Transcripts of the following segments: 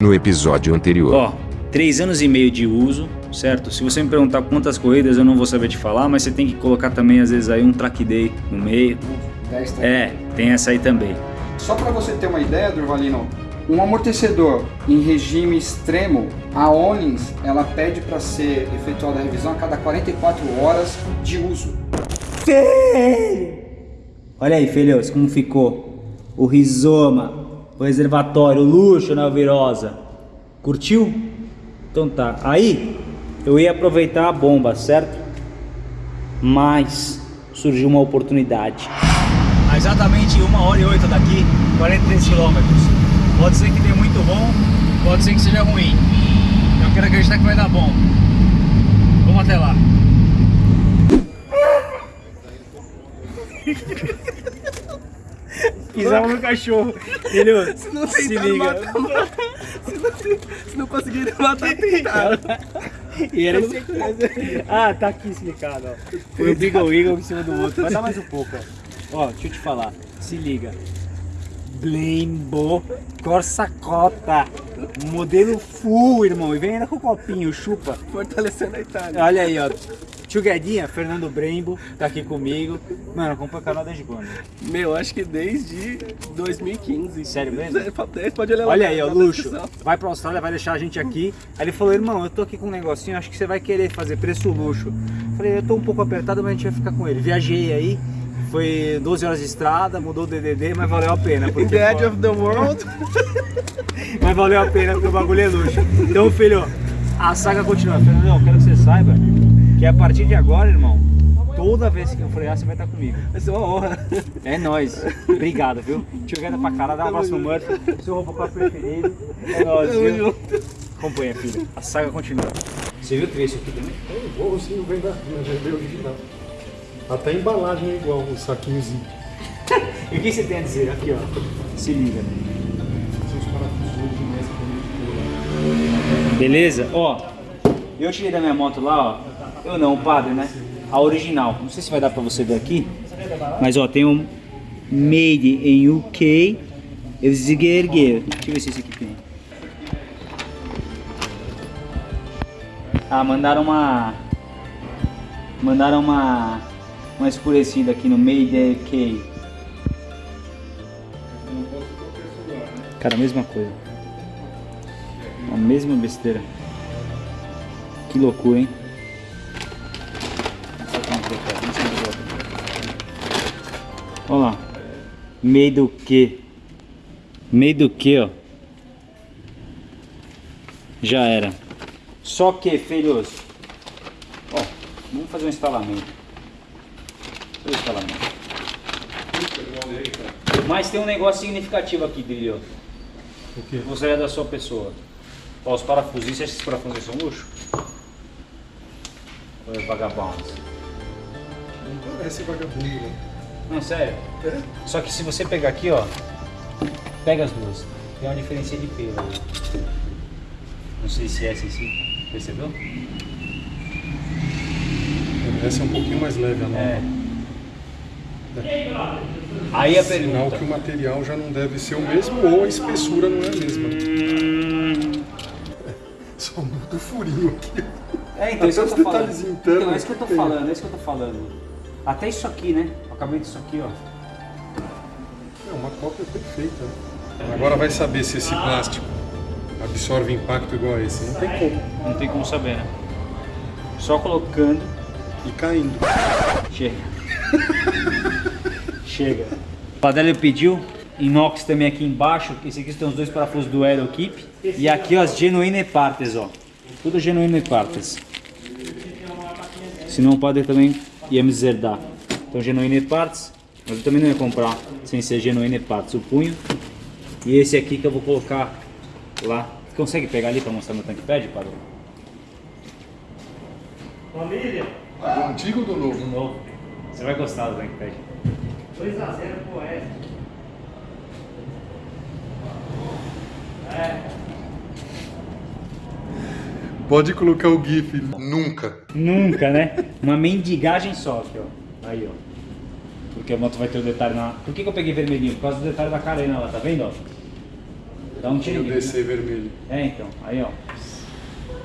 No episódio anterior. Ó, três anos e meio de uso, certo? Se você me perguntar quantas corridas, eu não vou saber te falar, mas você tem que colocar também, às vezes, aí um track day no meio. 10? É, tem essa aí também. Só para você ter uma ideia, Durvalino, um amortecedor em regime extremo, a Onix, ela pede para ser efetuada a revisão a cada 44 horas de uso. Olha aí, filhos, como ficou o rizoma, reservatório, luxo na Alvirosa. Curtiu? Então tá. Aí, eu ia aproveitar a bomba, certo? Mas surgiu uma oportunidade. A exatamente uma hora e oito daqui, 43 quilômetros. Pode ser que dê muito bom, pode ser que seja ruim. Eu quero acreditar que vai dar bom. Vamos até lá. Pisava no cachorro. Entendeu? Se não Se liga. matar, mata. Se não, se não conseguirem matar, tentaram. E era esse Ah, tá aqui explicado, ó. Foi o Beagle Eagle em cima do outro. Vai dar mais um pouco, ó. Ó, deixa eu te falar. Se liga. Blembo Corsa Cota. Modelo full, irmão. E vem ainda com o copinho, chupa. Fortalecendo a Itália. Olha aí, ó. Tio Guedinha, Fernando Brembo, tá aqui comigo. Mano, acompanha o canal desde quando? Meu, acho que desde 2015. Sério mesmo? É, 10, Pode olhar lá Olha aí, ó, luxo. Vai pra Austrália, vai deixar a gente aqui. Aí ele falou, irmão, eu tô aqui com um negocinho, acho que você vai querer fazer preço luxo. Falei, eu tô um pouco apertado, mas a gente vai ficar com ele. Viajei aí, foi 12 horas de estrada, mudou o DDD, mas valeu a pena. In Porque, the edge of the world. mas valeu a pena porque o bagulho é luxo. Então, filho, a saga continua. Fernandão, eu quero que você saiba que a partir de agora, irmão, toda vez que eu frear, você vai estar comigo. Vai ser uma honra. É nóis. Obrigado, viu? Tio Gueda pra caralho, dá um abraço no Murphy. Seu Robocop preferido. É nóis, viu? Acompanha, filho. A saga continua. Você viu o trecho aqui também? O bolsinho vem da vem da original. Até a embalagem é igual, o saquinhozinho. E o que você tem a dizer? Aqui, ó. Se liga. São os parafusos de mestre também. Beleza? Ó, eu tirei da minha moto lá, ó. Eu não, padre, né? A original. Não sei se vai dar pra você ver aqui. Mas, ó, tem um Made in UK. Deixa eu ver se esse aqui tem. Ah, mandaram uma... Mandaram uma... Uma escurecida aqui no Made in UK. Cara, a mesma coisa. A mesma besteira. Que loucura, hein? Olha lá. Meio do que? Meio do que, ó. Já era. Só que, filhos. Ó, vamos fazer um instalamento. Fazer um instalamento. Mas tem um negócio significativo aqui, Brilho. O quê? Gostaria da sua pessoa. Ó, os parafusos, você acha que esses parafusos são luxo? Ou é vagabundos? Não parece vagabundo, né? Não, sério. Só que se você pegar aqui, ó, pega as duas. Tem uma diferença de pelo. aí. Não sei se é essa aqui. Percebeu? Essa é um pouquinho mais leve, a nova. É. Aí a Sinal pergunta. que o material já não deve ser o mesmo ou a espessura não é a mesma. Só muda o furinho aqui. É, então isso que eu Até tô falando. detalhes internos Então, é isso que eu tô falando, é isso que eu tô falando. Até isso aqui, né? Acabamento disso aqui, ó. É uma cópia perfeita, né? Agora vai saber se esse plástico absorve impacto igual a esse. Não tem como. Não tem como saber, né? Só colocando E caindo. Chega. Chega. O Padelli pediu inox também aqui embaixo. Esse aqui tem os dois parafusos do Aero Keep. E aqui ó, as genuíne partes, ó. Tudo genuíne partes. Senão o padre também ia me deserdar. Então genuíne partes. Mas eu também não ia comprar sem ser genuíne partes. O punho. E esse aqui que eu vou colocar lá. Você consegue pegar ali para mostrar meu tanque pad, padre? Do antigo ou do novo? De novo. Você vai gostar do tanque pad. 2x0 pro Oeste. Pode colocar o GIF. Nunca. Nunca, né? Uma mendigagem só aqui, ó. Aí, ó. Porque a moto vai ter o detalhe na... Por que, que eu peguei vermelhinho? Por causa do detalhe da carena lá, tá vendo, ó? Dá um tiro. DC vermelho. É, então. Aí, ó.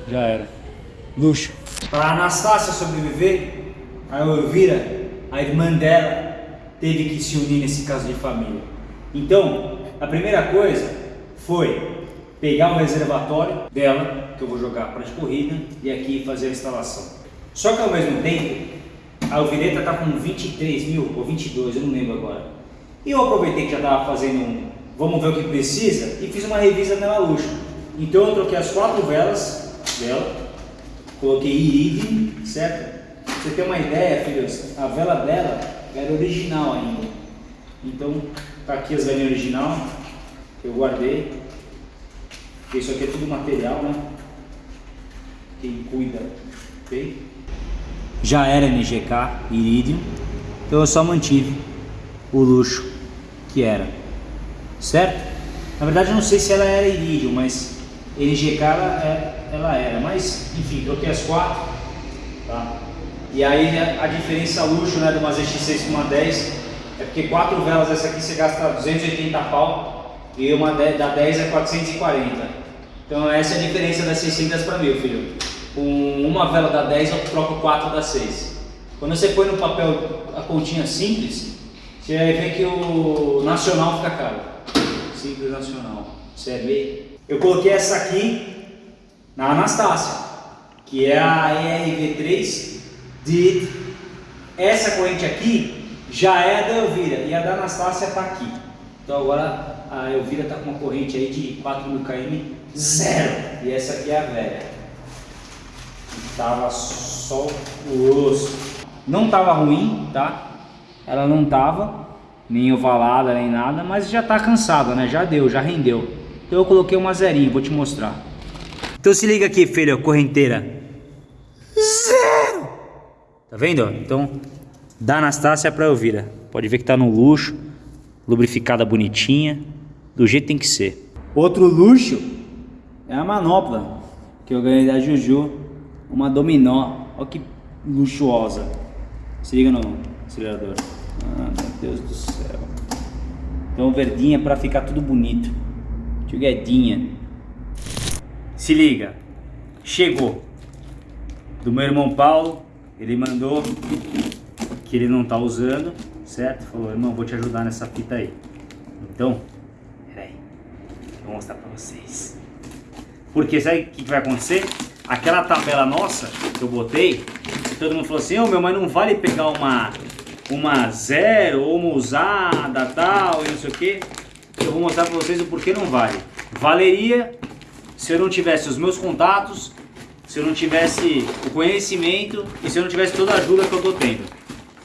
Já era. Luxo. Para Anastácia sobreviver, a Elvira, a irmã dela, teve que se unir nesse caso de família. Então, a primeira coisa foi pegar o reservatório dela, que eu vou jogar para de corrida, e aqui fazer a instalação. Só que ao mesmo tempo, a Alvireta está com 23 mil ou 22, eu não lembro agora. E eu aproveitei que já estava fazendo um, vamos ver o que precisa, e fiz uma revisa nela luxo. Então eu troquei as quatro velas dela, coloquei iridium, certo? Pra você ter uma ideia, filhos, a vela dela era original ainda. Então, tá aqui as velinhas original, eu guardei. Isso aqui é tudo material, né? Quem cuida, ok? Já era NGK, iridium, então eu só mantive o luxo que era, certo? Na verdade eu não sei se ela era iridium, mas NGK ela, é- ela era, mas enfim, troquei as quatro, tá? E aí a, diferença luxo né, de uma ZX6 com uma 10 é porque quatro velas essa aqui você gasta 280 pau e uma da 10 é 440. Então essa é a diferença das 600 para mil, filho. Com uma vela da 10 eu troco 4 da 6. Quando você põe no papel a continha simples, você vai ver que o nacional fica caro. Simples nacional. Você vê? Eu coloquei essa aqui na Anastácia, que é a ERV3 DID. Essa corrente aqui já é a da Elvira e a da Anastácia está aqui. Então agora a Elvira está com uma corrente aí de 4.000 km zero. E essa aqui é a velha. Tava só o osso. Não tava ruim, tá? Ela não tava nem ovalada nem nada, mas já tá cansada, né? Já deu, já rendeu. Então eu coloquei uma zerinha, vou te mostrar. Então se liga aqui, filha, correnteira. Zero! Tá vendo? Então, da Anastácia pra Elvira. Pode ver que tá no luxo, lubrificada bonitinha, do jeito que tem que ser. Outro luxo é a manopla que eu ganhei da Juju, uma dominó. Olha que luxuosa. Se liga no acelerador. Ah, meu Deus do céu. Então verdinha para ficar tudo bonito. Tio Guedinha. Se liga. Chegou. Do meu irmão Paulo. Ele mandou que ele não tá usando, certo? Falou, irmão, vou te ajudar nessa fita aí. Então, peraí. Vou mostrar pra vocês. Porque sabe o que vai acontecer? Aquela tabela nossa que eu botei, todo mundo falou assim, ô meu, mas não vale pegar uma, uma zero ou uma usada tal e não sei o que. Eu vou mostrar pra vocês o porquê não vale. Valeria se eu não tivesse os meus contatos, se eu não tivesse o conhecimento e se eu não tivesse toda a ajuda que eu tô tendo.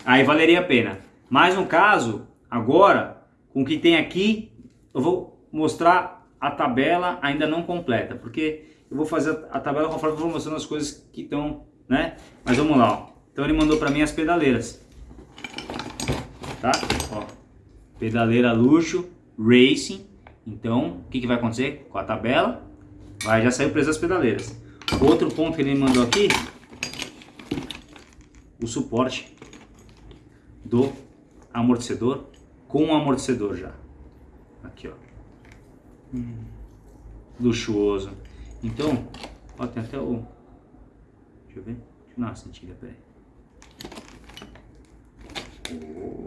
Aí valeria a pena. Mas no caso, agora, com o que tem aqui, eu vou mostrar a tabela ainda não completa, porque eu vou fazer a tabela conforme eu vou mostrando as coisas que estão, né? Mas vamos lá, ó. Então ele mandou para mim as pedaleiras. Tá? Ó. Pedaleira luxo, racing. Então, o que, que vai acontecer com a tabela? Vai, já saiu o preço das pedaleiras. Outro ponto que ele me mandou aqui, o suporte do amortecedor com o amortecedor já. Aqui, ó. Hum, luxuoso. Então, ó, tem até o... Deixa eu ver. Deixa eu dar uma sentida, peraí.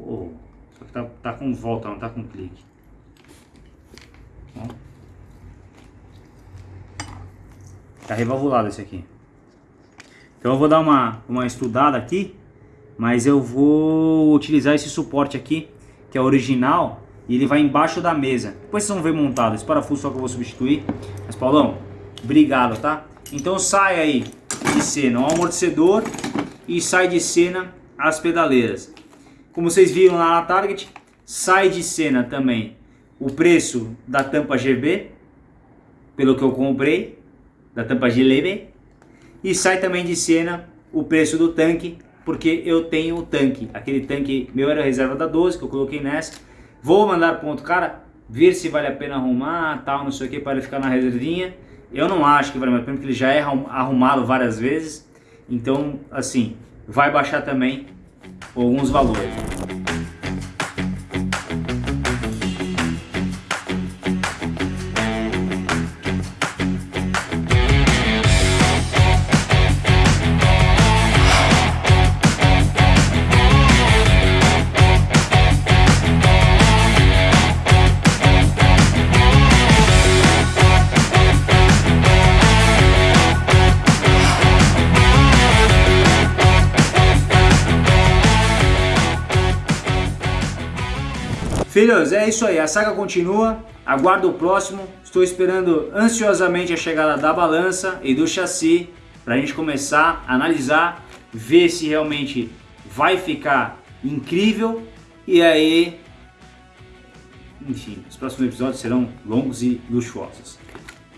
Oh, só que tá, tá com volta, não tá com clique. Ó. Tá revalvulado esse aqui. Então eu vou dar uma, uma estudada aqui, mas eu vou utilizar esse suporte aqui, que é original, e ele vai embaixo da mesa. Depois vocês vão ver montado, esse parafuso só que eu vou substituir. Mas Paulão, obrigado, tá? Então sai aí de cena o amortecedor e sai de cena as pedaleiras. Como vocês viram lá na Target, sai de cena também o preço da tampa GB, pelo que eu comprei, da tampa GB, e sai também de cena o preço do tanque, porque eu tenho o tanque. Aquele tanque meu era reserva da 12, que eu coloquei nessa. Vou mandar outro cara, ver se vale a pena arrumar, tal, não sei o que, para ele ficar na reservinha. Eu não acho que vale a pena, porque ele já é arrumado várias vezes. Então, assim, vai baixar também alguns valores. Filhos, é isso aí. A saga continua. Aguardo o próximo. Estou esperando ansiosamente a chegada da balança e do chassi para a gente começar a analisar, ver se realmente vai ficar incrível e aí, enfim, os próximos episódios serão longos e luxuosos.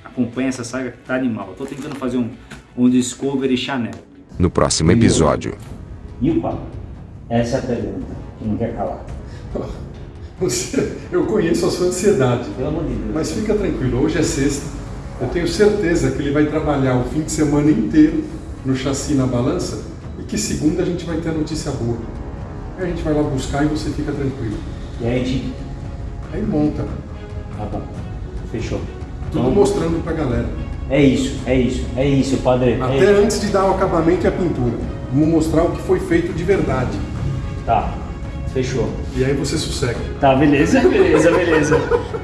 Acompanhe essa saga que tá animal. Tô tentando fazer um, um Discovery Chanel. No próximo episódio. E o papo? Essa é a pergunta que não quer calar. Você, eu conheço a sua ansiedade. Pelo amor de Deus. Mas fica tranquilo, hoje é sexta. Eu tenho certeza que ele vai trabalhar o fim de semana inteiro no chassi na balança e que segunda a gente vai ter a notícia boa. Aí a gente vai lá buscar e você fica tranquilo. E aí gente. Aí monta, Tá bom. Fechou. tudo Então, mostrando pra galera. É isso, é isso, é isso, padre. É Até isso. antes de dar o acabamento e a pintura. Vamos mostrar o que foi feito de verdade. Tá. Fechou. E aí você sossega. Tá, beleza, beleza, beleza.